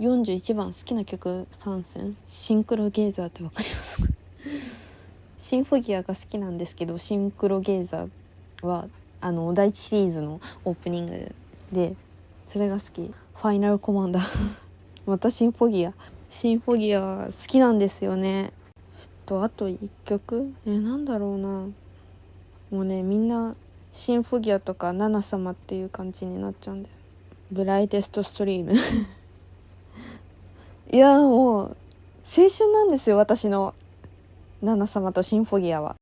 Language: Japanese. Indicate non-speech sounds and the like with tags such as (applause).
41番好きな曲参戦シンクロゲーザーってわかりますか？(laughs) シンフォギアが好きなんですけどシンクロゲーザーはあの第一シリーズのオープニングでそれが好き。ファイナルコマンダーまたシンフォギア。シンフォギア好きなんですよね。ちょっとあと1曲？えなんだろうな。もうねみんなシンフォギアとかナナ様っていう感じになっちゃうんでブライテストストリーム (laughs) いやもう青春なんですよ私のナナ様とシンフォギアは。